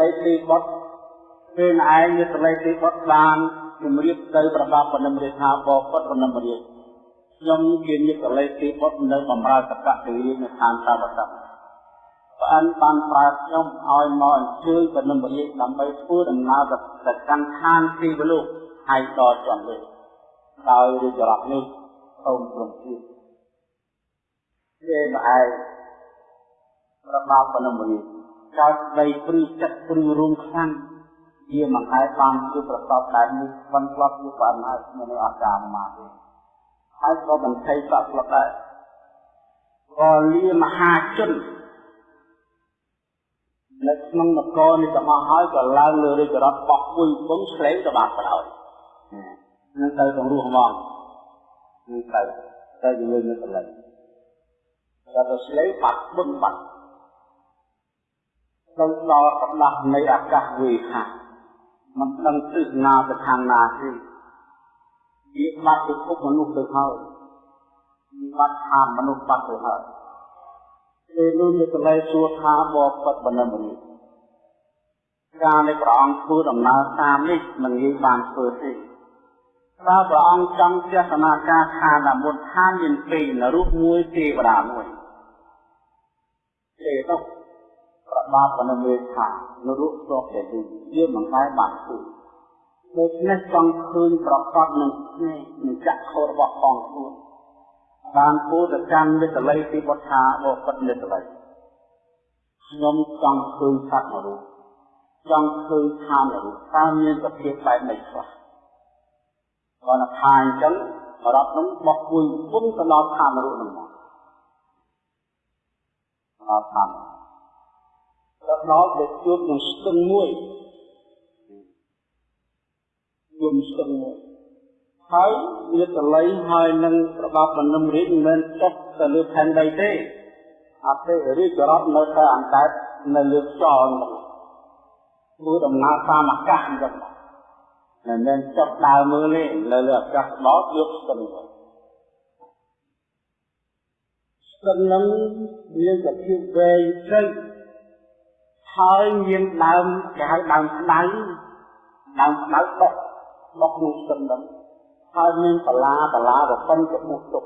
លេខទីបុត្រពេលឯងមានសលេខទីបុត្របានជំរាបទៅប្រដាប់បណ្ឌិមរាជថាបពុតបណ្ឌិមរាជខ្ញុំជាញាតិសលេខទីបុត្រនៅបំរើតកៈទីរាជនៅឋានតាវតៈព្រះអិនបានប្រើខ្ញុំឲ្យមកអញ្ជើញបណ្ឌិមរាជដើម្បីធ្វើដំណើរទៅកាន់ឋានទីវលោកហើយដល់ជាន់លើដោយរាជរដ្ឋនេះសូមព្រមព្រៀងទេម្អែប្របាបណ្ឌិមរាជ កើតដីព្រឺចិត្តព្រឺរួមខ្លាំងជាមិនអាចបានជាប្រសពតែនេះមិនស្លាប់ជាបានហើយនៅអាកាមមកទេហើយក៏បន្ថយសក់ស្លាប់ដែរក៏លាមហាជននៅក្នុងនគរនេះទាំងអស់ហើយក៏ឡើងលើរាជរដ្ឋបោះគួយពងឆ្លេងទៅបាត់ក្រោយនឹងទៅក្នុងរស់ហ្មងនឹងទៅទៅជាមួយនឹងកន្លែងដល់ទៅឆ្លេងបាត់បឹងបាត់ ទៅដល់កណ្ដាស់នៃអាកាសវេហាមិនដឹងទិសណាទៅខាងណាទេវាបាត់ពិភពមនុស្សទៅហើយវាបាត់ខាងមនុស្សបាត់ទៅហើយពេលនោះមានកន្លែងសួរថាបបិទ្ធបណ្ឌិតមនុស្សការនៃព្រះអង្គធ្វើដំណើរតាមនេះមិនងាយបានធ្វើទេតើព្រះអង្គចង់ចេះសនាការខាងមុនឋានមានពីរនរុមួយទេវតាមួយទេនោះ ប្របាបបណ្ឌិតមេថានរុស្រុកតែទីវាមិនដែរបានធ្វើដូច្នេះចង់ឃើញប្រកបនឹងស្នេហ៍នឹងចក្ខុរបស់ផងខ្លួនបានពោលទៅកាន់មិត្តល័យទីបុត្ថាបពិតមិត្តល័យខ្ញុំចង់ឃើញសត្វនរុចង់ឃើញឋាននរុតើមានសភាពបែបនេះខ្លះគាត់ថាអញ្ចឹងរត់នោះបោះគួយពុំទៅដល់ឋាននរុនោះមក ដល់ឋានដល់ដល់ទៅជួបនឹងស្ទឹងមួយជួបស្ទឹងមួយហើយវាតល័យហើយនឹងប្របាប់បណ្ដុំរាជមិនមែនចុះទៅលើផែនដីទេអត់ទេរាជរដ្ឋនៅតែអង្កេតនៅលើខ្យល់នោះធ្វើដំណើរតាមអាកាសអញ្ចឹងមិនមែនចុះដើរមើលទេនៅលើអាកាសដល់យកស្ទឹងទៅស្ទឹងនឹងមានសភាពវែងជ្រៅ ហើយមានដើមគេហៅដើមស្ដៅដើមស្ដៅដុកដុកនោះស្ទឹងនឹងហើយមានបលាបលារប៉ុនទៅមុខទុក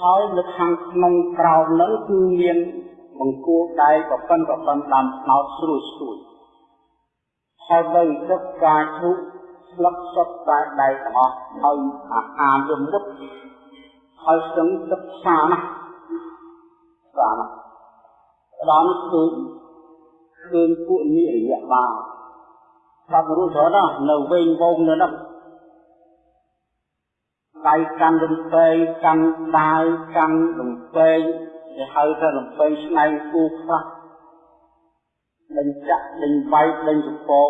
ហើយនៅខាងក្នុងក្រោមនឹងគឺមានបង្គោលដៃប្រប៉ុនប្រប៉ុនតាមស្នោតស្រួយស្រួយហើយនៅទឹកការឈូកស្លឹកសុទ្ធតែដៃទាំងអស់ហើយអាហារយមុតហើយស្ទឹងទឹកសាណាស់សាណា ស់ដល់គឺឃើញពួកនិរិយបាលបាត់រួចច្រើនណាស់នៅវិញវងនៅនោះដៃកាន់រំពេងកាន់ដាវកាន់រំពេងគេហៅថារំពេងស្នែងគូខ្លះដេញចាក់ដេញវាយដេញចំពង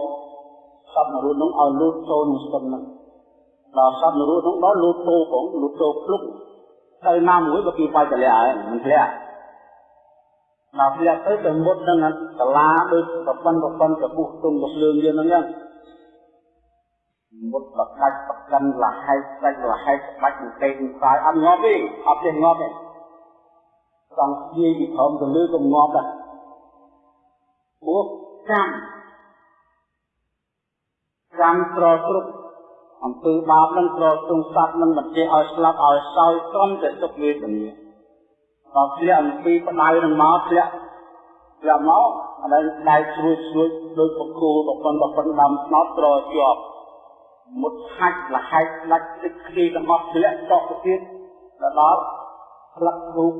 សត្វនរុនោះឲ្យលូតចូលនឹងស្ទឹងហ្នឹងដល់សត្វនរុនោះដល់លូតតោផងលូតតោភ្លុកទៅណាមួយបើគេវាយតលាហើយមិនធ្លាក់ ដល់ធ្លាក់ទៅទៅមុតនឹងសាលាដូចប្រព័ន្ធប្រព័ន្ធកពុះទុំកភ្លើងយើងហ្នឹងហ្នឹងមុតបកាច់បកិនលហែកស្ដាច់លហែកស្ដាច់នឹងទេនឹងខ្សែអត់ងាប់ទេអត់ទេងាប់ទេចង់និយាយពីព្រមទៅលើក៏ងាប់ដែរព្រោះកម្មកម្មត្រគ្រប់អំពើបាបនឹងត្រទ្រង់សត្វនឹងមិនចេះឲ្យស្លាប់ឲ្យសោយត្រង់តែទុកវេទនា ដល់ធ្លាក់អំពីផ្ដៅនឹងមកធ្លាក់ធ្លាក់មកអត់ដៃស្រួយស្រួយដោយបកគោបប៉ុនបប៉ុនដើមស្នោតត្រជាប់មុតហាច់លហែកដាច់ទឹកគ្រីទាំងអស់ធ្លាក់ចុះទៅទៀតដល់ផ្លឹករូប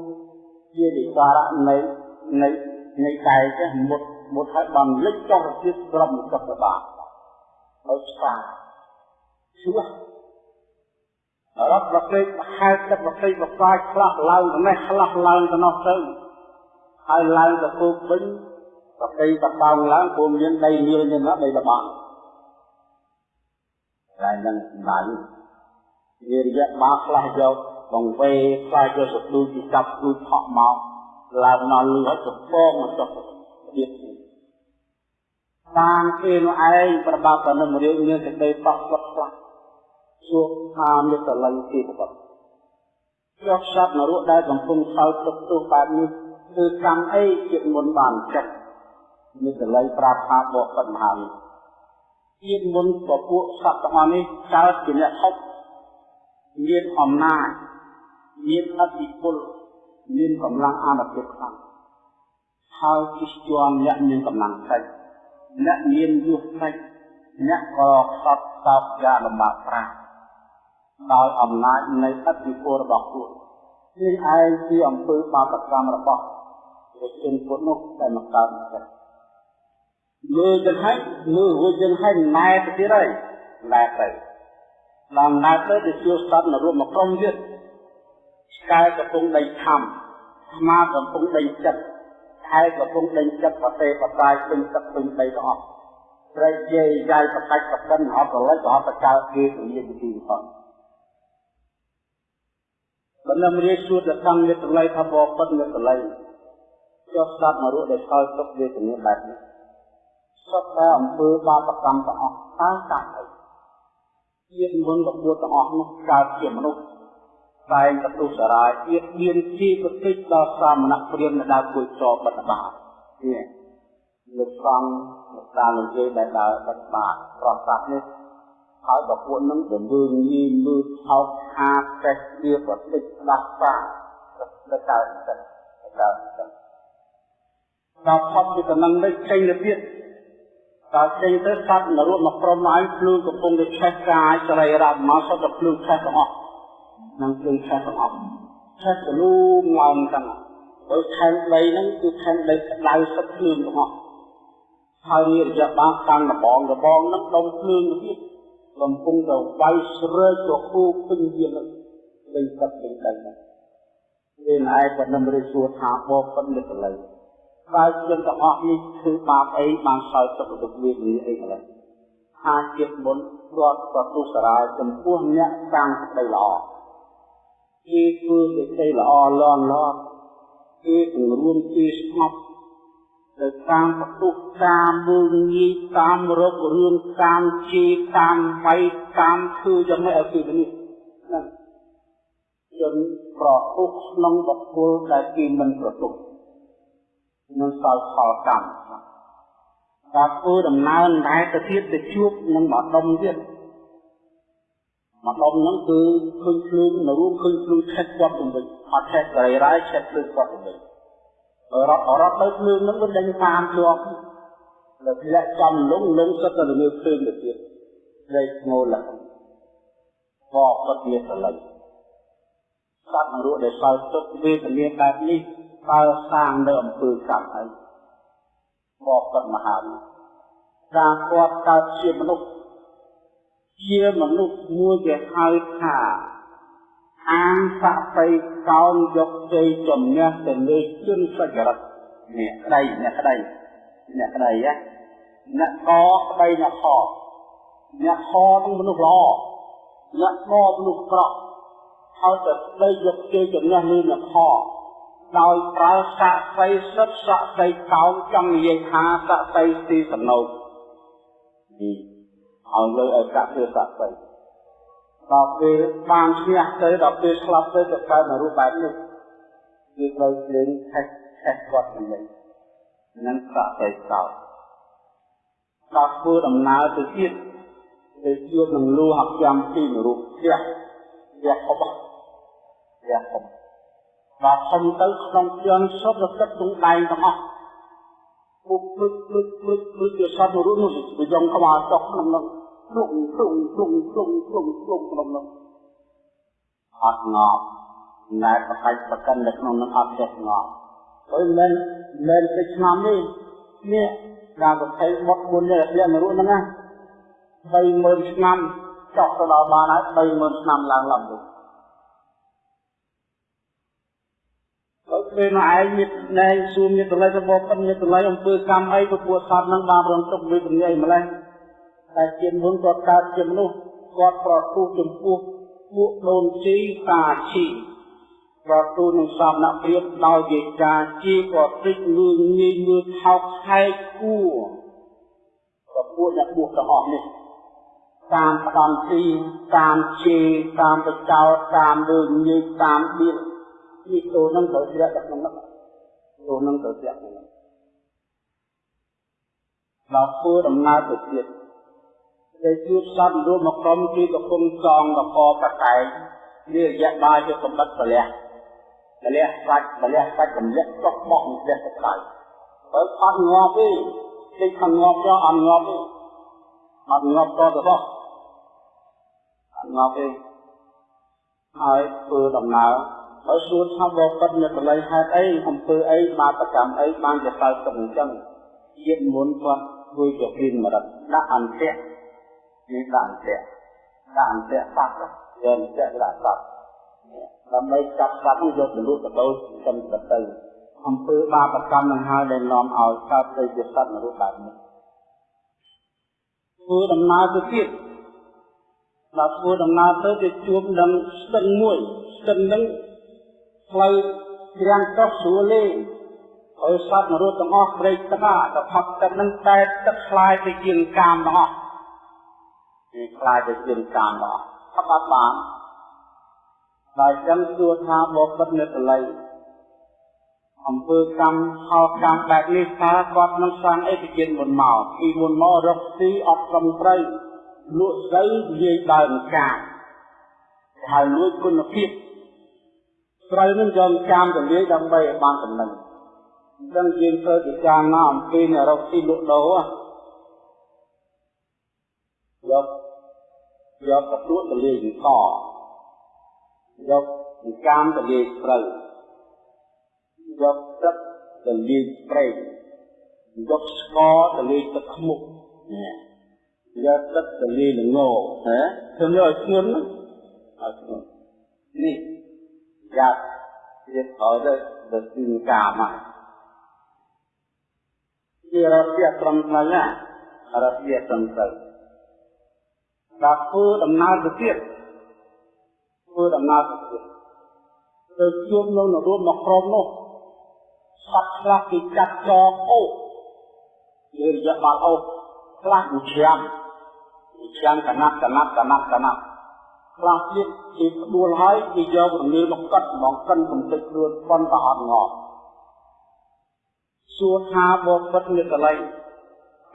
ជាវិការៈនៃនៃនៃកាយចេះមុតមុតហើយបានលិចចុះទៅទៀតក្រុមសុខបាហើយស្វាឈ្មោះ រត់ប្រកេកហែកទឹកប្រកេកប្រកាយខ្លះឡើងទៅនេះខ្លះឡើងទៅនោះទៅហើយឡើងទៅគោកវិញប្រកេកបតោងឡើងព្រមមានដីលាលនេះណាដីលបងហើយនឹងដៃវារយៈមកខ្លះយកបង្វេខ្លះយកសត្វពីចាប់គូថក់មកឡើងមកលឺឲ្យកំពងមកចុះទៀតតាមគេនោះឯងប្របាប់តែនឹងរៀងមានសេចក្តីបោះស្លុតខ្លះ ជួបថាមេតល័យទីប្រកបយកសត្វនរកដែលកំពុងសោតទុកទោសបែបនេះគឺកម្មអីជាមុនបានចិត្តមានតល័យប្រាប់ថាបកពិតមហានេះជាតិមុនពពួកសត្វទាំងអស់នេះកើតជាអ្នកហុកមានអំណាចមានអធិពលមានកម្លាំងអានុភាពខ្លាំងហើយជិះជាន់អ្នកមានកម្លាំងតិចអ្នកមានយុទ្ធតិចអ្នកក៏ខ្សត់តបយ៉ាងលំបាកប្រា ដោយអំណាចនៃអធិពលរបស់ខ្លួននេះឯងជាអំពើបាបកម្មរបស់ប្រជាជនពុទ្ធនោះតែមកកើតចិត្តមើលទៅហើយមើលរួចយើងហើយណែទៅទៀតហើយណែទៅដល់ណែទៅទៅជួសត្វនៅរួមមកក្រុមទៀតឆ្កែកំពុងដេញខំស្មាកំពុងដេញចិត្តខែកំពុងដេញចិត្តប្រទេសបតាយពេញទឹកពេញដីទាំងអស់ព្រៃយាយយាយប្រកាច់ប្រកិនអត់ប្រលិចក៏អត់បកើគេពលាវិធីផង បណ្ដមរាជសួរទៅខាងមេត្រឡៃថាបបិទ្ធមេត្រឡៃចុះស្ដាប់មករស់ដែលឆ្លើយទុកវេទនាបែបនេះសុទ្ធតែអំពើបាបកម្មទាំងអស់តើកាត់អីជាតិមុនរបស់ទាំងអស់នោះកើតជាមនុស្សតែងទទួលសារាយទៀតមានជាប្រតិចដល់សាមណព្រាមនៅដើរគួយចបិទបានេះលោកសង្ឃលោកតាលោកយាយដែលដើរបិទបាប្រសាទនេះ ហើយប្រពន្ធនឹងជំរឿនញីមើលថោកហាចេះវាប្រតិចដាស់សាទៅកើតចិត្តកើតចិត្តដល់ផុតពីតំណឹងនេះចេញទៅទៀតដល់ចេញទៅសត្វនរោមកក្រុមឲ្យភ្លឺកំពុងតែឆេះកាយសរីរៈមកសុទ្ធតែភ្លឺឆេះទាំងអស់នឹងភ្លឺឆេះទាំងអស់ឆេះទលូមឡោមទាំងអស់ដោយខែងដីហ្នឹងគឺខែងដីក្តៅសុទ្ធភ្លឺទាំងអស់ហើយនេះរយៈបានតាំងដបងដបងហ្នឹងដុំភ្លឺទៀត កំពុងតែវាយស្រែកទៅគូពេញយានលេងទឹកលេងដីហ្នឹងវាឯងប៉ុណ្ណឹងរិះសួរថាបបប៉ុណ្ណឹងកន្លែងបើជនទាំងអស់នេះគឺបាបអីបានសោយទុកទុកវានេះអីកន្លែងថាជាតិមុនគាត់ក៏ទុសរាយចំពោះអ្នកសាងសេចក្តីល្អគេធ្វើសេចក្តីល្អលន់លន់គេពង្រួមគេស្ងប់ ទៅតាមបទុះតាមមើលងាយតាមរករឿងតាមជេរតាមវាយតាមធ្វើយ៉ាងម៉េចឲ្យគឺនេះណាជនប្រទុះក្នុងបុគ្គលដែលគេមិនប្រទុះនឹងសល់ផលកម្មការធ្វើដំណើរដែរទៅទៀតទៅជួបនឹងម្ដុំទៀតម្ដុំហ្នឹងគឺឃើញភ្លើងនៅរួមឃើញភ្លើងឆេះគាត់ទៅវិញអត់ឆេះក្រៃរ៉ាយឆេះភ្លើងគាត់ទៅវិញ រត់រត់ទៅភ្លើងហ្នឹងមិនដឹងតាមជាប់លើធ្លាក់ចំលងលងសិតទៅលើភ្លើងទៅទៀតព្រៃស្ងោលហ្នឹងក៏គាត់វាស្រឡៃសត្វនរកដែលសោយទុកវេទនាបែបនេះតើសាងនៅអំពើកម្មហើយបបិទ្ធមហាវិការគាត់កើតជាមនុស្សជាមនុស្សមួយដែលហៅថា អាងស័ក្តិកោនយកជ័យជំនះទៅលើជនសច្ចរិតនេះក្តីអ្នកក្តីអ្នកក្តីណាអ្នកកក្តីអ្នកខអ្នកខនឹងមនុស្សល្អអ្នកកមនុស្សក្រក់ហើយទៅស្ដីយកជ័យជំនះលើអ្នកខដោយប្រើស័ក្តិសិទ្ធស័ក្តិកោងចង់និយាយថាស័ក្តិទីសំណោចនេះឲ្យលើឲ្យកាក់ធ្វើស័ក្តិ ដល់ពេលបានឈ្នះទៅដល់ពេលស្លាប់ទៅទៅកើតនៅរូបបែបនេះគឺត្រូវជើងខេះខេះគាត់ទៅវិញនឹងស័ក្តិកោដល់ធ្វើដំណើរទៅទៀតទៅជួបនឹងលូហកម្មទីរូបផ្ទះផ្ទះអបផ្ទះអបដល់ធំទៅក្នុងជន់សុទ្ធតែទឹកទងដែងទាំងអស់ពុកពុកពុកពុកពុកជាសត្វរូបនោះវាយំខ្វល់ចុះក្នុងនោះ ភ្លុងភ្លុងភ្លុងភ្លុងភ្លុងភ្លុងក្នុងនោះអត់ងប់ណែប្រកាច់ប្រកិននៅក្នុងនោះអត់ចេះងប់ហើយមិនមិនទៅឆ្នាំនេះនេះការប្រតិបុតមុននេះរៀនរូបហ្នឹងណា30000ឆ្នាំចុះទៅដល់បានហើយ30000ឆ្នាំឡើងឡើងទៅពេលមកឯងមានណែសួរមានតម្លៃរបស់ប៉ុនមានតម្លៃអំពើកម្មអីពពួកសត្វនឹងបានរងទុកវិបញ្ញាអីម្លេះ តែជាមុនគាត់កើតជាមនុស្សគាត់ប្រទូចំពោះពួកដូនជីតាជីប្រទូនឹងសំណាក់ព្រៀបដោយជាការជីក៏តិចលឿងងាយមើលថោកខែកគួរប្រពួកអ្នកបួសទាំងអស់នេះតាមផ្ដំទីតាមជេតាមបចោតតាមលឿងងាយតាមបៀតនេះចូលនឹងត្រូវជ្រាបដល់ក្នុងនោះចូលនឹងត្រូវជ្រាបក្នុងនោះដល់ធ្វើដំណើរទៅទៀត ដែលជួបសត្វរួមមកក្រុមគឺកំពុងចងកកបតែងនេះរយៈបាយជាសម្បត្តិពលះពលះសាច់ពលះសាច់កម្លាក់ចុះបោះម្លេះទៅក្រៅបើអត់ងាប់ទេតិចខាងងាប់យកអត់ងាប់ទេអត់ងាប់តទៅបោះអត់ងាប់ទេហើយធ្វើដំណើរហើយសួរថាបបិទ្ធនៅកន្លែងហេតុអីអំពើអីបាបកម្មអីបានជាកើតទុកអញ្ចឹងជាតិមុនគាត់ធ្វើជាពីមរតដាក់អន្តៈ នេះដាក់អន្តៈដាក់អន្តៈសត្វយកអន្តៈដាក់សត្វដើម្បីចាប់សត្វនេះយកទៅលក់ទៅដូរចំទៅអំពើបាបកម្មនឹងហើយដែលនាំឲ្យកើតទៅជាសត្វនរកបែបនេះធ្វើដំណើរទៅទៀតដល់ធ្វើដំណើរទៅទៅជួបនឹងស្ទឹងមួយស្ទឹងនឹងផ្លូវច្រាំងចុះស្រួលលេងឲ្យសត្វនរកទាំងអស់ព្រៃទឹកអាទៅផឹកទឹកនឹងតែទឹកខ្លាយទៅជាកាមទាំងអស់ វាខ្លាយទៅជាកាមទាំងអស់ផឹកអត់បានដោយចឹងសួរថាបបិទ្ធនៅកលៃអំពើកម្មផលកម្មបែបនេះតើគាត់នឹងសាងអេតិជនមុនមកពីមុនមករកស៊ីអត់ត្រឹមត្រូវលក់ស្រូវនិយាយដើមកាហើយលួចគុណភាពស្រូវនឹងយកកាមទៅលាយដើម្បីឲ្យបានចំណេញអញ្ចឹងយើងធ្វើពិចារណាអំពីអ្នករកស៊ីលក់ដូរ យកយកកទួតទៅលាយកយកកាមទៅលាយស្រូវយកទឹកទៅលាយប្រេងយកស្ករទៅលាយទឹកខ្មុកយកទឹកទៅលាយល្ងហ៎ធ្វើឲ្យស្ងួនឲ្យស្ងួននេះយ៉ាប់ទៀតហើយទៅទៅទីកាមហ្នឹងជារកជាត្រឹមត្រូវណារកជាត្រឹមត្រូវ ដល់ធ្វើដំណើរទៅទៀតធ្វើដំណើរទៅទៀតទៅជួបនៅនរួមមកក្រុមនោះសត្វខ្លះគេកាត់ចងអូជារយៈបាល់អូខ្លះមួយឆ្នាំមួយឆ្នាំកណាត់កណាត់កណាត់កណាត់ខ្លះទៀតគេផ្ដួលហើយគេយករងាមកកាត់មកកិនកំទេចខ្លួនប៉ុនក៏អត់ងល់សួរថាបបិទ្ធនិកល័យ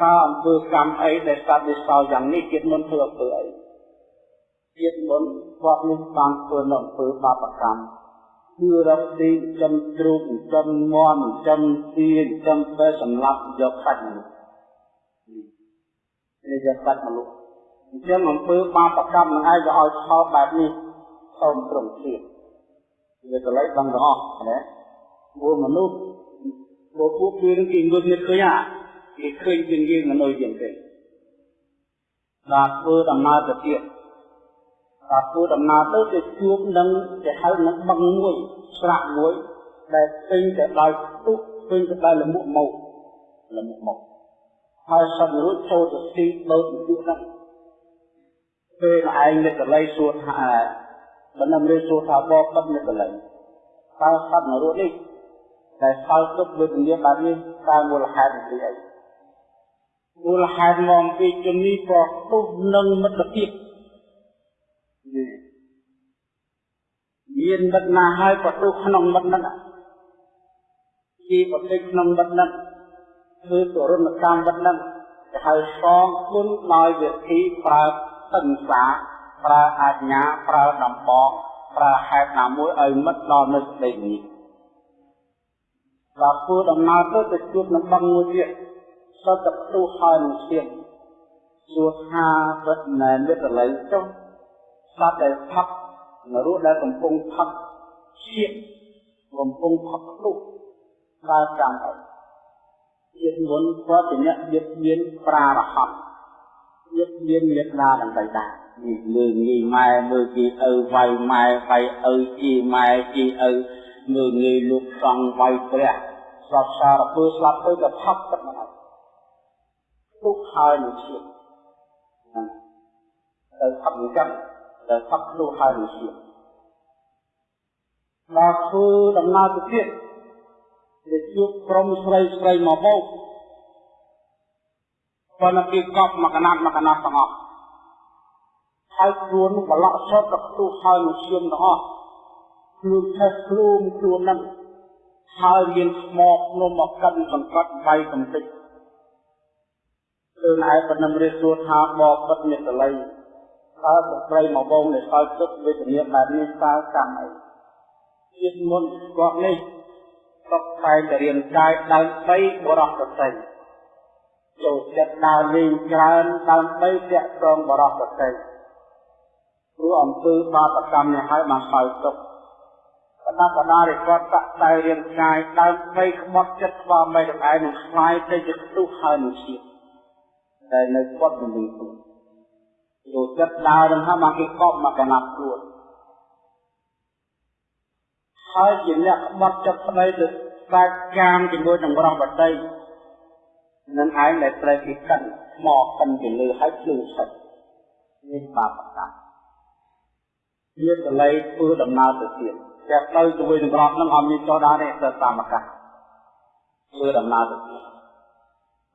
តើអំពើកម្មអីដែលសត្វនេះសោយ៉ាងនេះជាតិមុនធ្វើអំពើអីជាតិមុនគាត់នេះបានធ្វើនៅអំពើបាបកម្មគឺរកទីចំទ្រូកចំមន់ចំទាចំតែសម្លាប់យកសាច់មនុស្សនេះយកសាច់មនុស្សអញ្ចឹងអំពើបាបកម្មនឹងឯងក៏ឲ្យខោបែបនេះសូមត្រង់ទៀតវាកន្លែងដឹងទាំងអស់ណាពួកមនុស្សពួកពួកគេនឹងគេងើបនេះឃើញអា គេឃើញជាងយើងមនុស្សជាងគេដល់ធ្វើដំណើរទៅទៀតដល់ធ្វើដំណើរទៅទៅជួបនឹងគេហៅនឹងបឹងមួយស្រាក់មួយដែលពេញទៅដោយទុកពេញទៅដោយលមុខមកលមុខមកហើយសត្វរួចចូលទៅទីដូចជួបហ្នឹងពេលឯងនៅកន្លែងសួរថាបណ្ដំរៀនសួរថាបបិទ្ធនៅកន្លែងតើសត្វនរកនេះដែលសោទុកវេទនាបែបនេះតើមូលហេតុពីអី មូលហេតុមកពីជំនីប្រទុះនឹងមិត្តភាពមានមិត្តណាហើយប្រទុះក្នុងមិត្តហ្នឹងជាប្រតិក្នុងមិត្តហ្នឹងគឺទរណកម្មមិត្តហ្នឹងគេហៅសងគុណដោយវិធីប្រើតឹងសាប្រើអាជ្ញាប្រើដំបងប្រើហេតុណាមួយឲ្យមិត្តដល់នៅស្ដីនេះដល់ធ្វើដំណើរទៅទៅជួបនឹងបឹងមួយទៀត សតផ្ទុះហើយនឹងឈាមសួរថាពិតណែមិត្តលៃចុះសត្វដែលផឹកនរោដែលកំពុងផឹកឈាមកំពុងផឹកផ្ទុះដើរចាំទៅជាតិមុនគាត់ជាអ្នកយឹកមានប្រារហ័តយឹកមានមេត្តាដើម្បីដែរនេះលើងាយម៉ែមើលគេឪវាយម៉ែវាយឪជីម៉ែជីឪមើលងាយលោកសង្ឃវាយព្រះស្លាប់សារពើស្លាប់ទៅក៏ផឹកទឹកមកហើយ ទុកហើយនឹងឈាមទៅផឹកអញ្ចឹងទៅផឹកខ្លួនហើយនឹងឈាមដល់ធ្វើដំណើរទៅទៀតដែលជួបក្រុមស្រីស្រីមកបោកប៉ុន្តែគេកប់មកកណាត់មកកណាត់ទាំងអស់ហើយខ្លួនបលក់សតទៅផ្ទុះហើយនឹងឈាមទាំងអស់ខ្លួនថេះខ្លួនខ្លួនហ្នឹងហើយមានស្មោកនំមកកិនសង្កត់បៃកំតិច គឺឯបណ្ដឹងរៀបសួរថាបបិទ្ធមេតល័យតើស្ត្រីមកបងនៃសោយទឹកវេទនាបែបនេះតើកម្មអីជាតិមុនគាត់នេះតបតែងរៀនកាយដើម្បីបរោះប្រតិចូលចិត្តដើរលេងច្រើនដើម្បីតាក់ទងបរោះប្រតិព្រោះអំពើបាបកម្មនេះហើយបានសោយទុក្ខបដាបដារិគាត់តាក់តែរៀនកាយដើម្បីក្បត់ចិត្តស្វាមីទាំងឯងនឹងខ្លាយទៅជាទុះហើយនឹងជាតិ ដែលនៅគាត់មិនដឹងខ្លួនចូលចិត្តដើរនឹងថាបានគេកប់មកកណាត់ខ្លួនហើយជាអ្នកក្បត់ចិត្តស្ដីទៅស្ដាច់កាមជាមួយនឹងរស់បតីនឹងឯងដែលត្រូវគេកិនមកកិនទៅលើហើយភ្លឺឆិតនេះបាបកម្មវាតលៃធ្វើដំណើរទៅទៀតតែទៅជាមួយនឹងរស់នឹងអត់មានចោលដែរទេទៅតាមអាកាសធ្វើដំណើរទៅទៀត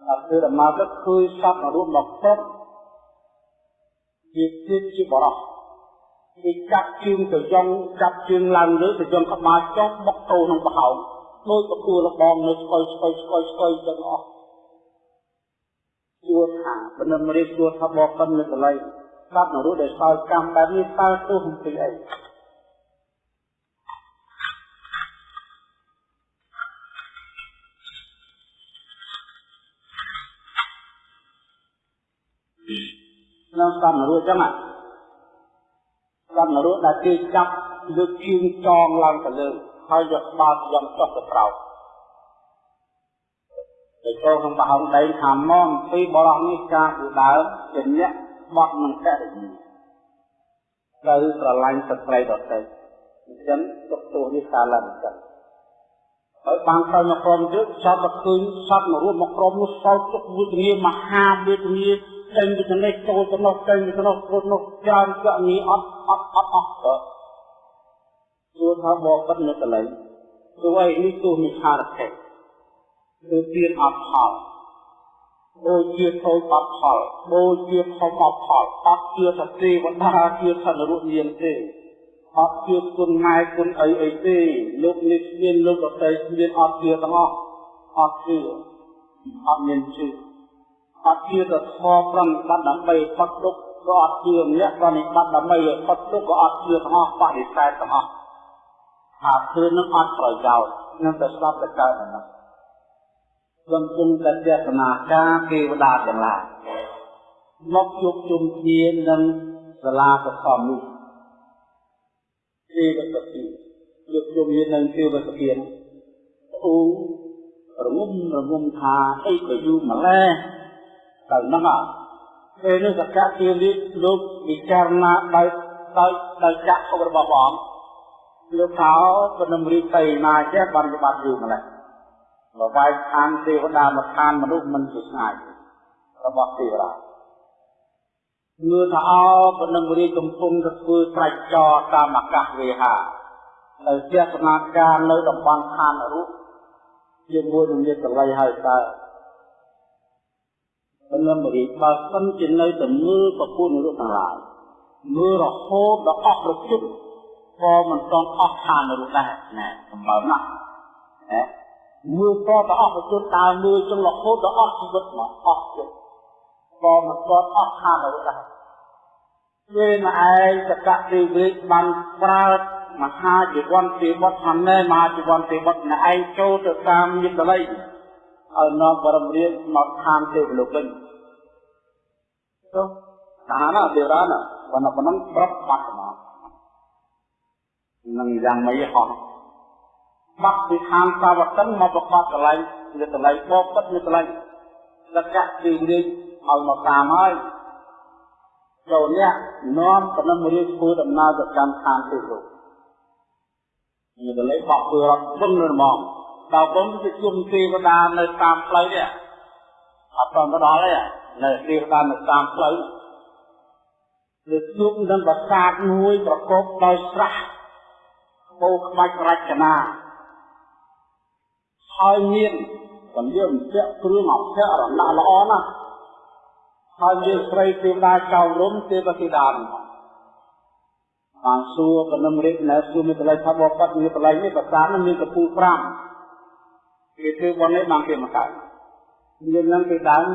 ដល់ធ្វើដំណើរទៅឃើញសត្វរូបមកគ្រប់ជាជាតិជាបរោះគេចាប់ជើងទៅយងចាប់ជើងឡើងលើទៅយងក្បាលចុះបុកទៅក្នុងប្រហោងដោយប្រគួរលបងនៅស្គយស្គយស្គយស្គយទាំងអស់ជួថាបណ្ដឹងរៀបជួថាបកិននៅកន្លែងស្ដាប់នរោដែលសោយកម្មបែបនេះតើទោះអំពីអី នុងស្ដាប់នរោចឹងអាដល់នរោដែលគេចាប់លើកជើងចងឡើងទៅលើហើយយកក្បាលយ៉ាងចុះទៅក្រោមទៅចូលក្នុងបហងដីថាមកពីបរោះនេះការឧដើមជាអ្នកបត់នឹងករិយាត្រូវស្រឡាញ់ស្ត្រីដទៃអញ្ចឹងទុកទោសនេះកើតឡើងអញ្ចឹងហើយបានទៅមកក្រុមទៀតសត្វមកឃើញសត្វមករួមមកក្រុមនោះសោកទុកវេទនាមហាវេទនា ចេញពីចំណេះចូលទៅនោះចេញពីនោះចូលនោះច្រើនកនីអត់អត់អត់អស់ទៅជួថាបបិទ្ធនៅកន្លែងព្រោះឯនេះទោះមិឆារខេគឺទៀនអត់ផលដូចជាធូចអត់ផលដូចជាធំអត់ផលអត់ជាសតិវណ្ដាជាធនរុញានទេអត់ជាគុណម៉ែគុណអីអីទេលោកនេះមានលោកអតីមានអត់ជាទាំងអស់អត់ជាអត់មានជឿ អត់ជឿទៅធម៌ប្រំបាត់ដើម្បីផុតទុក្ខក៏អត់ជឿម្នាក់ក៏និបាត់ដើម្បីផុតទុក្ខក៏អត់ជឿទាំងអស់បដិសេធទាំងអស់ថាជឿនឹងអត់ប្រយោជន៍នឹងទៅស្ដាប់ទៅកើតហ្នឹងខ្ញុំជុំតែទេសនាការទេវតាទាំងឡាយមកជួបជុំគ្នានឹងសាលាកសំនេះទេវតាជួបជុំគ្នានឹងទេវតាអូរងំរងំថាអីក៏យូរម្លេះ ទៅហ្នឹងអត់ពេលនេះសកៈជានេះលោកពិចារណាដោយដោយដោយចាក់របស់ព្រះអង្គលោកថាពនំរីទៅណាចេះបានច្បាប់យូរម្ល៉េះបវាយឋានទេវតាមកឋានមនុស្សមិនជាឆ្ងាយរបស់ទេវតាមើលថាអោពនំរីកំពុងទៅធ្វើស្រេចចរតាមអាកាសវេហាទៅជាសនាការនៅតំបន់ឋានរូបជាមួយនឹងមេតល័យហើយតើ ពលំរីបើសិនជានៅតែមើលប្រពន្ធរូបទាំងឡាយមើលរហូតដល់អស់ប្រជុំក៏មិនតន់អស់ឋានរូបដែរណែសម្បើណាស់ណាមើលក៏ទៅអស់ប្រជុំដើរមើលចឹងរហូតដល់អស់ជីវិតមកអស់ចិត្តក៏មិនតន់អស់ឋានរូបដែរពេលមកឯងសកតិវិជ្ជបានប្រើមហាជីវ័នទេវតធម្មមហាជីវ័នទេវតណែឯងចូលទៅតាមយន្តល័យ ឲ្យនាំបរមរាជមកឋានទេវលោកវិញទៅឋានទេវតាណាប៉ុណ្ណឹងប៉ុណ្ណឹងប្រាប់បាត់មកនឹងយ៉ាងម៉េចហោះបាត់ពីឋានសាវតិនមកប្រកបកន្លែងនៅកន្លែងបបពិតនៅកន្លែងលក្ខៈទីរាជឲ្យមកតាមហើយចូលអ្នកនាំប៉ុណ្ណឹងរាជធ្វើដំណើរទៅកាន់ឋានទេវលោកនេះកន្លែងបកធ្វើរត់វឹងនៅហ្មង ដល់ខ្ញុំទៅជុំទេវតានៅតាមផ្លូវនេះអត់ទៅដល់ទេនៅទេវតានៅតាមផ្លូវលើជួបនឹងប្រាសាទមួយប្រកបដោយស្រះបូក្បាច់រចនាហើយមានសម្លៀកបំពាក់គ្រឿងអភ័យរណៈល្អណាស់ហើយមានស្រីទេវតាចៅរំទេវធីតាបានសួរកណ្ដឹងរិទ្ធនៅសួរមានបល័យថាបបត់មានបល័យនេះប្រាសាទនឹងមានកំពូល5 គេធ្វើបននេះបានគេមកកើតមាននឹងគេដើម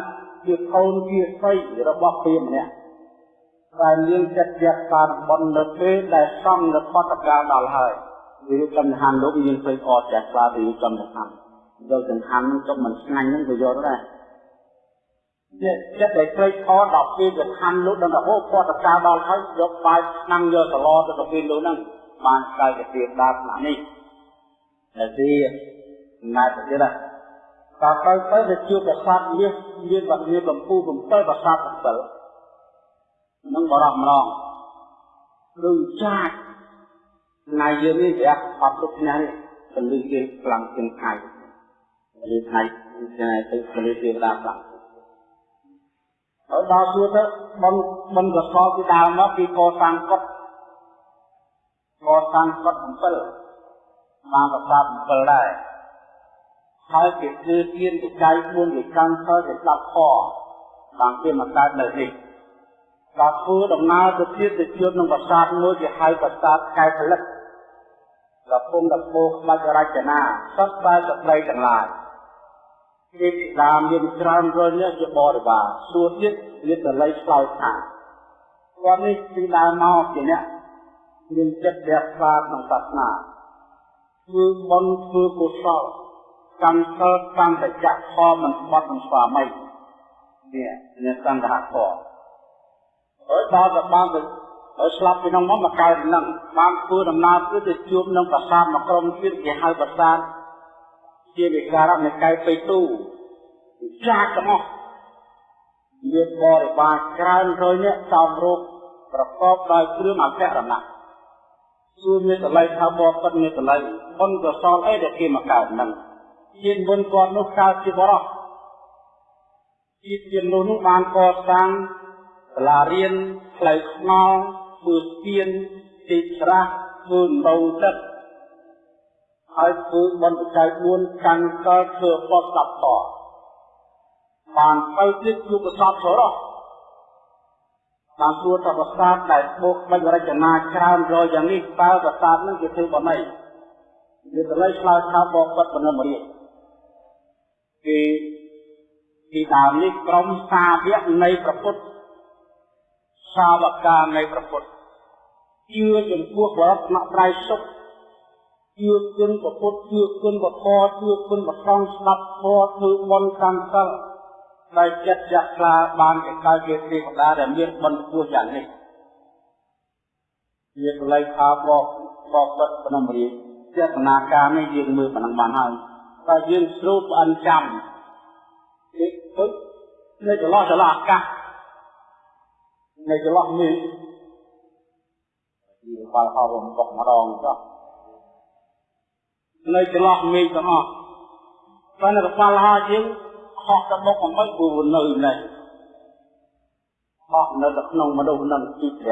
ជាកូនជាស្រីរបស់ព្រាហ្មណ៍ម្នាក់ដែលមានចិត្តជ្រះថ្លាបំណនៅពេលដែលសំនៅបតកាលដល់ហើយវាចំហានលោកមានព្រៃអត់ចាស់ខ្លាទៅចំហានយកចង្ហាន់នឹងទុកមិនស្ងាញ់នឹងក៏យកដែរនេះចិត្តដែលព្រៃអត់ដល់ពេលចង្ហាន់លោកដល់ទៅបតកាលដល់ហើយយកបាយឆ្នាំងយកសឡទៅទៅពេលលោកហ្នឹងបានស្គាល់ជាទៀនដល់ថ្នាក់នេះតែទី ណាត់ទៀតណាតើទៅទៅទៅជួបប្រសាទមាសមានបាត់មានកម្ពុជា7ប្រសាទ7នឹងបរោះម្ដងដូចចាច់ថ្ងៃយើងនេះវាអត់ទុកថ្ងៃពលិគេខ្លាំងជាងថ្ងៃពលិថ្ងៃថ្ងៃទៅពលិទេវតាខ្លាំងហើយដល់សួរទៅបនបនកសលពីដើមមកពីកសាងកត់កសាងកត់7បានប្រសាទ7ដែរ ហើយគេគឺទានវិច័យ4វិកម្មហើយគេស្ដាប់ខបានគេមកកើតនៅនេះដល់ធ្វើដំណើរទៅទៀតទៅជួបនឹងប្រាសាទមួយគេហៅប្រាសាទកែផលិតកំពុងតែពោក្បាច់រចនាសត្វបែបស្ត្រីទាំងឡាយគេពីដើមមានច្រើនរយនេះជាបរិវារសួរទៀតមានតល័យឆ្លើយថាគាត់នេះពីដើមមកជាអ្នកមានចិត្តជ្រះថ្លាក្នុងសាសនាធ្វើបុណ្យធ្វើកុសល កម្មសិលកម្មតចៈខមិនស្បត់នឹងស្វាមីនេះនេះសង្ឃៈខហើយដល់ទៅបានទៅហើយស្លាប់ពីក្នុងមកមកកើតនឹងបានធ្វើដំណើរគឺទៅជួបនឹងប្រាសាទមួយក្រុមទៀតគេហៅប្រាសាទជាវិការៈនៃកែពេទូចាស់ទាំងអស់មានបរិវារច្រើនរយនាក់សំរូបប្រកបដោយគ្រឿងអភរណៈសួរមេតល័យថាបបិទ្ធមេតល័យបុណ្យកុសលអីដែលគេមកកើតនឹង ជាបុណ្យគាត់នោះកើតជាបរោះជាជានោះនោះបានកសាងសាលារៀនផ្លូវថ្នល់ធ្វើស្ពានទីស្រះធ្វើដងទឹកហើយធ្វើបុណ្យបច្ច័យ4កាន់កលធ្វើបទសព្វតបានទៅទៀតជួបកសបសរោះបានទួតប្រាសាទដែលបុកបាច់រចនាច្រើនរយយ៉ាងនេះតើប្រាសាទនឹងគេធ្វើបណៃវាទៅលើឆ្លើយថាបបិទ្ធបនមរាជ គេពីដើមនេះក្រុមសាវកនៃព្រះពុទ្ធសាវកានៃព្រះពុទ្ធជឿចំពោះបរតនត្រៃសុខជឿគុណព្រះពុទ្ធជឿគុណព្រះធម៌ជឿគុណព្រះសង្ឃស្ដាប់ធម៌ធ្វើបុណ្យកម្មសិលដោយចិត្តចាក់ខ្លាបានគេកើតជាទេវតាដែលមានបុណ្យពោះយ៉ាងនេះជាកលៃថាបបបបិទ្ធភ្នំរាជចេតនាការនេះយើងមើលប៉ុណ្ណឹងបានហើយ តែយើងស្រូបអិនចាំនេះពុទ្ធនៅចន្លោះចន្លោះអាកាសនៅចន្លោះនេះពីបាល់ហោរំបកម្ដងចុះនៅចន្លោះមេឃទាំងអស់បើនៅកប៉ាល់ហោយើងហោះទៅមុខអំបីព្រោះនៅនេះហោះនៅទៅក្នុងមនុស្សនឹងទី5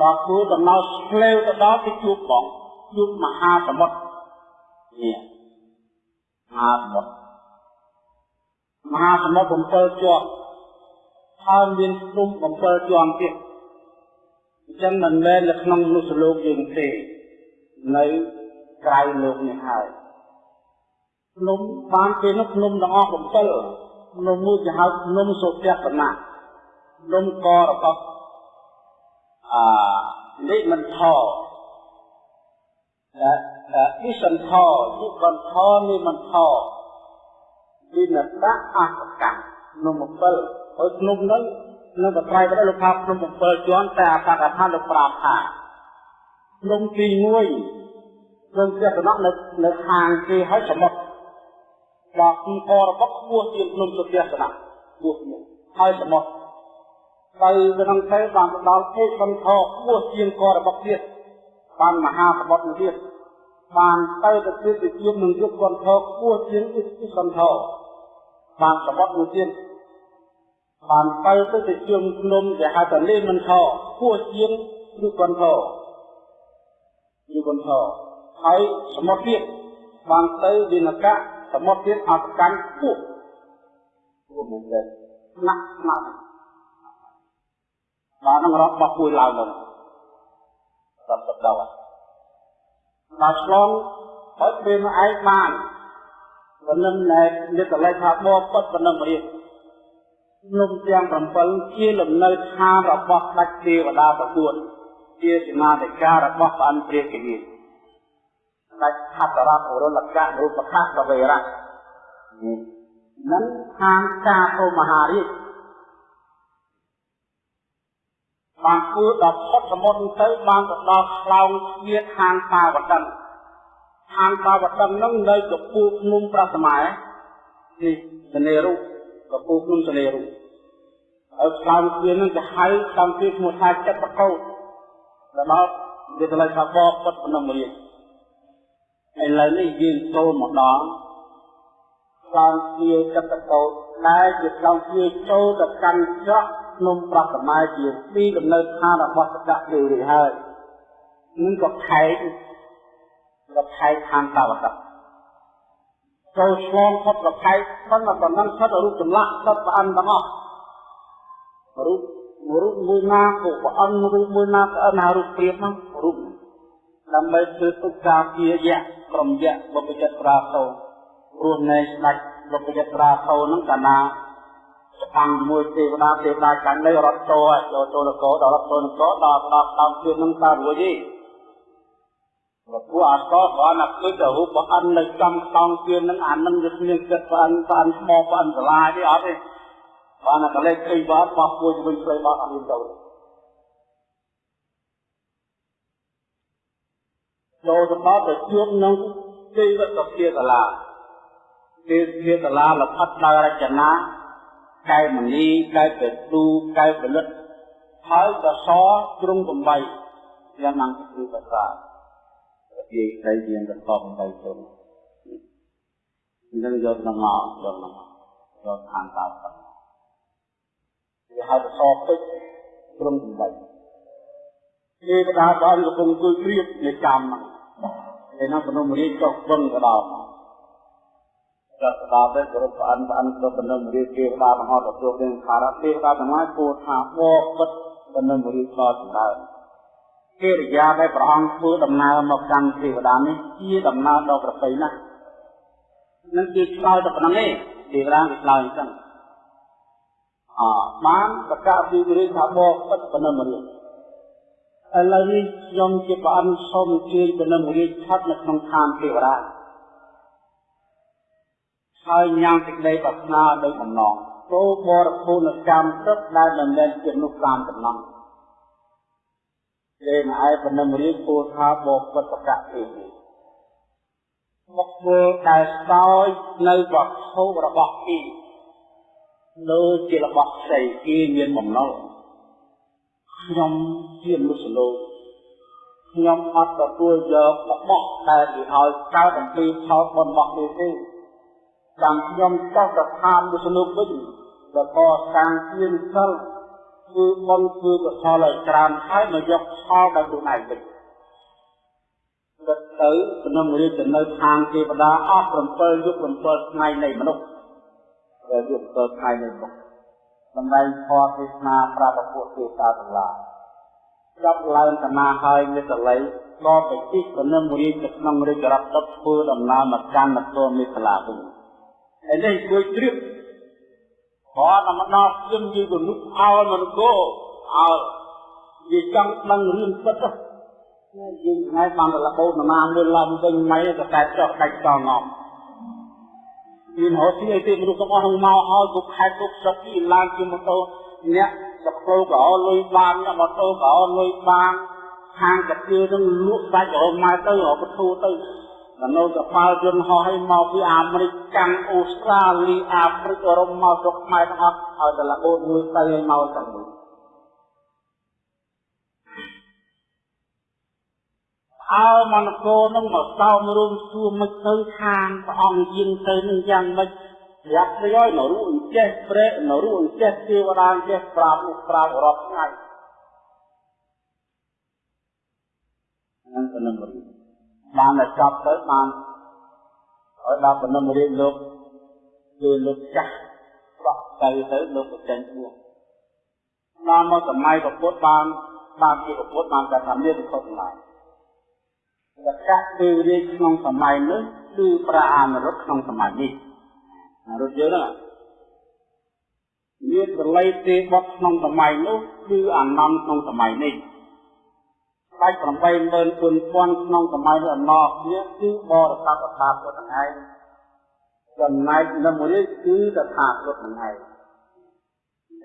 ដល់គួរដំណើរឆ្លេវទៅដល់ទៅជួបបងជួបមហាសមុទ្រ នេះមហាសមុទ្រមហាសមុទ្រ7ជាប់ហើយមានភ្នំ7ជាន់ទៀតអញ្ចឹងមិនមែននៅក្នុងមនុស្សលោកយើងទេនៅក្រៅលោកនេះហើយភ្នំបានគេនោះភ្នំទាំងអស់7ភ្នំមួយគេហៅភ្នំសុភៈបណៈភ្នំករបស់អានេះមិនថ តែអ៊ីសន្ធយុបន្ថនេះមិនថវិនតៈអសកម្មភ្នំ7ហើយភ្នំនោះនៅបត្រៃទៅលោកថាភ្នំ7ជាន់តែអបកថាលោកប្រាប់ថាភ្នំទី1ភ្នំចេតនៈនៅនៅខាងគេហើយសមុទ្រដល់ទីអរបស់ខ្ពស់ជាងភ្នំសុទស្សនៈខ្ពស់នេះហើយសមុទ្រទៅក្នុងទៅបានទៅដល់ពេកបន្ថខ្ពស់ជាងករបស់ទៀត បានមហាសមុទ្រទៀតបានទៅទៅទៀតទៅជួបនឹងយុគបន្ថខ្ពស់ជាងអ៊ីសបន្ថបានសមុទ្រមួយទៀតបានទៅទៅទៅជុំភ្នំដែលហៅថាលេមិនថខ្ពស់ជាងយុគបន្ថយុគបន្ថហើយសមុទ្រទៀតបានទៅវិនកៈសមុទ្រទៀតអត់កាន់ខ្ពស់ខ្ពស់មែនទេណាក់ណាក់បាននឹងរបស់ពួយឡើងទៅសត្វសត្វ ដល់ដល់ឆ្លងហើយពេលមកឯងបានប៉ុណ្ណឹងណែនិតលេថាបបពុតប៉ុណ្ណឹងរៀបភ្នំទាំង7ជាលំនៅឋានរបស់ដាច់ទេវតាប្រពួតជាសមាធិការរបស់ព្រះអន្តរាគិនីដាច់ខតរៈអរុលកៈរូបខៈកវេរៈនឹងខាងកាអូមហារាជ បានគួរដល់ផុតសមុទ្រទៅបានទៅដល់ខ្លោងស្វាខាងបាវតិនខាងបាវតិននឹងនៅកពូភ្នំប្រសម័យនេះសនេរុកពូភ្នំសនេរុហើយខ្លោងស្វានឹងទៅហៅខ្លោងស្វាឈ្មោះថាចិត្តប្រកោតដល់វាទៅលើថាបបពុតភ្នំរៀងឥឡូវនេះយើងចូលមកដល់ខ្លោងស្វាចិត្តប្រកោតដែលជាខ្លោងស្វាចូលទៅកាន់ច្រក ភ្នំប្រសម័យជាទីដំណើរឋានរបស់សក្តិទេវរាជហើយនឹងក៏ខែកក៏ខែកឋានតាវតៈចូលឆ្លងផុតប្រខែកប៉ុន្តែប៉ុណ្ណឹងផុតរូបចម្លាក់ដុតព្រះអិនទាំងអស់រូបរូបមួយណាក៏ព្រះអិនរូបមួយណាក៏អិនហើយរូបព្រាបហ្នឹងរូបដើម្បីធ្វើទុកការពារយៈក្រុមយៈបុព្វជិតប្រាសោរស់នៅស្ដេចបុព្វជិតប្រាសោហ្នឹងកាលណា ស្ដាំមួយទេវតាទេវតាចាញ់នៅរត់ចូលចូលចូលនគរដល់រត់ចូលនគរដល់ដល់តាមជឿនឹងតារួចទេព្រោះពួកអកគ្រាន់តែឃើញតែរូបព្រះអិននៅចំខ្សងជឿនឹងអានឹងវាគ្មានចិត្តព្រះអិនព្រះអិនថ្មព្រះអិនសាលាទេអត់ទេបានតែកលេចឃើញបាត់បោះពួយវិញផ្លូវបាត់អត់មានទៅចូលទៅដល់ទៅជួបនឹងទេវតាភាសាលាទេវភាសាលាលផិតដោយរចនា កែមនីកែពទូកែផលិតហើយក៏សជ្រុង8យ៉ាងណាគឺភាសាជាស្ដីមានកស8ជុំនឹងយកនឹងមកយកមកយកខាងតើទៅវាហៅសពេជ្រជ្រុង8ជាកដាបានកំពុងជួយព្រៀបនៃកម្មហ្នឹងឯនោះពនមរាជចុះពឹងក៏ដល់ ចាត់ស្ដាប់ទៅគ្រប់ប្រអិនប្រអិនគ្រប់បណ្ដឹងរាជទេវតាទាំងអស់ទទួលនឹងខារៈទេវតាទាំងឡាយគួរថាបបិទ្ធបណ្ដឹងរាជក៏សម្ដៅកិរិយាដែលព្រះអង្គធ្វើដំណើរមកកាន់ទេវតានេះជាដំណើរដ៏ប្រពៃណាស់នឹងជាឆ្លើយទៅប៉ុណ្ណឹងទេទេវតាគេឆ្លើយអញ្ចឹងអបានប្រកាសពីរាជថាបបិទ្ធបណ្ដឹងរាជឥឡូវនេះខ្ញុំជាព្រះអង្គសូមជឿបណ្ដឹងរាជឆាត់នៅក្នុងឋានទេវតា ហើយញ៉ាំសេចក្តីប្រាថ្នាដោយបំណងគោបរិភោគកម្មព្រឹកដែលមិនមែនជានោះតាមតំណងលេងឯបណ្ដឹងរៀបគោថាបបិទ្ធកៈទេមកធ្វើដែលស្ដោយ នៅវត្ថុរបស់គេដូចជារបស់ផ្សេងគេមានបំណុលខ្ញុំជាមនុស្សលោកខ្ញុំអត់ទទួលយករបស់ដែលគេឲ្យកើតអំពីផលបុណ្យរបស់គេទេ តាមខ្ញុំចោះទៅឋានវិស្ណុវិញដល់កសាងទានសិលគឺបុណ្យគឺកុសលឲ្យច្រើនហើយមកយកផលដល់ខ្លួនឯងវិញទៅទៅក្នុងរាជនៅខាងទេវតាអស់7យុគ7ថ្ងៃនៃមនុស្សដែលយុគ7ថ្ងៃនៃមនុស្សសម្ដែងធម៌ទេសនាប្រាប់ពួកទេវតាទាំងឡាយចាប់ឡើងកណាហើយមេតល័យក៏ទៅជិះកនឹមរាជទៅក្នុងរាជរដ្ឋទឹកធ្វើដំណើរមកកាន់នគរមេខលាវិញ ឥឡូវជួយជ្រាបគាត់តែមកដល់ខ្ញុំយីក៏នឹកអោមិនគោអោនិយាយចង់ដឹងរឿងពិតយើងថ្ងៃបានទៅលបោតណាមើលឡំវិញមិនក៏តែចោះដាច់ចងងមានហោទីអីទេមនុស្សទាំងអស់នឹងមកហើយគ្រប់ខែគ្រប់ស្រុកទីឡើងជាម៉ូតូអ្នកសក្លោក៏អលុយបានអ្នកម៉ូតូក៏អលុយបានខាងកាទៀនឹងលក់ដាច់រហូតមកទៅរហូតធូរ ទៅដល់នៅកប៉ាល់យន្តហោះឲ្យមកពីអាមេរិកកាំងអូស្ត្រាលីអាហ្វ្រិកអឺរ៉ុបមកស្រុកខ្មែរទាំងអស់ឲ្យតែលបូតមួយទៅឲ្យមកទាំងនោះអើមនកោនឹងមកសោមរួមសួរមិនទៅខាងព្រះអង្គយាងទៅនឹងយ៉ាងម៉េចយ៉ាប់ទៅឲ្យនៅរូអញ្ចេះព្រែនៅរូអញ្ចេះទេវតាអញ្ចេះប្រាប់នោះប្រាប់រាប់ថ្ងៃហ្នឹងក៏នឹងរៀន បានតែចប់ទៅបានឲ្យដល់បំណងរៀបលោកគឺលោកចាស់បកទៅទៅលោកប្រចិនពោះដល់មកសម័យពុទ្ធបានបានជាពុទ្ធបានតែថាមានវិខុសទាំងឡាយសកៈគឺរាជក្នុងសម័យនោះគឺប្រាអានរុទ្ធក្នុងសម័យនេះរុទ្ធយើងហ្នឹងមានប្រល័យទេបុតក្នុងសម័យនោះគឺអានន្ទក្នុងសម័យនេះ ដាច់84000ក្នុងសម័យនោះអំណរគ្នាគឺបរិស័ទអតាពុទ្ធហ្នឹងឯងចំណែកនៅមួយនេះគឺតថាគតហ្នឹងឯង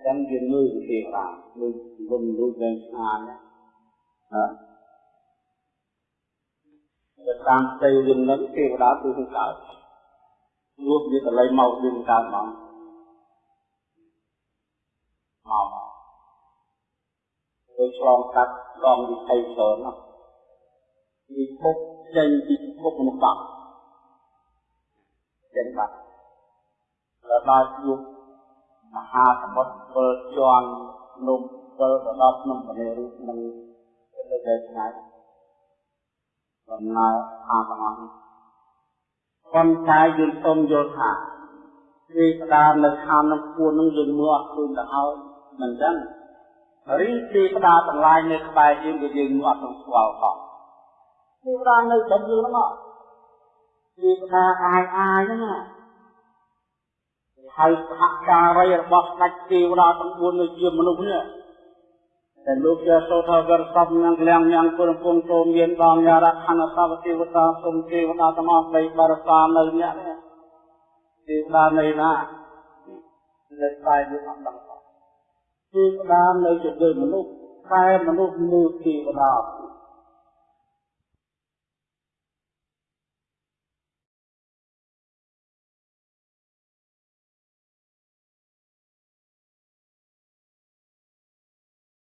ចឹងយើងមើលវិធីបានមើលលំលូតវែងឆ្ងាយណាទៅតាមផ្ទៃរឿងនឹងទេវតាគឺនឹងកើតរួបវាកន្លែងមកវាកើតមកមក ទៅឆ្លងកាត់ដងវិថីច្រើនណាស់ពីពុកចេញពីពុកមនុស្សបាត់ចេញបាត់ដល់ដល់យុគមហាសមុទ្រ7ជាន់ភ្នំ7ទៅដល់ភ្នំបរិរូបនឹងទៅដល់ឆ្ងាយដំណើរអាទាំងអស់ប៉ុន្តែយើងសូមយល់ថាវាផ្ដើមនៅឋាននឹងពួននឹងយើងមើលអត់ឃើញទៅហើយមិនចឹង រីទេវតាទាំងឡាយនៅក្បែរយើងក៏យើងមើលអត់នឹងស្គាល់ផងទេវតានៅត្រឹមយើងហ្នឹងទេវតាអាយអាយហ្នឹងហើយសហការីរបស់ស្ដេចទេវតាទាំង4នៅជាមនុស្សនេះតែលោកជាសោថាវរសពញ៉ាំក្លៀងញ៉ាំពុរពងទោមានបងយ៉ារខណសវទេវតាសុំទេវតាទាំងអស់បីបរសានៅអ្នកនេះទេវតានៃណានៅស្បែកវាអត់ដឹង ទេវតានៅជាមនុស្សតែមនុស្សមើលទេវតាអត់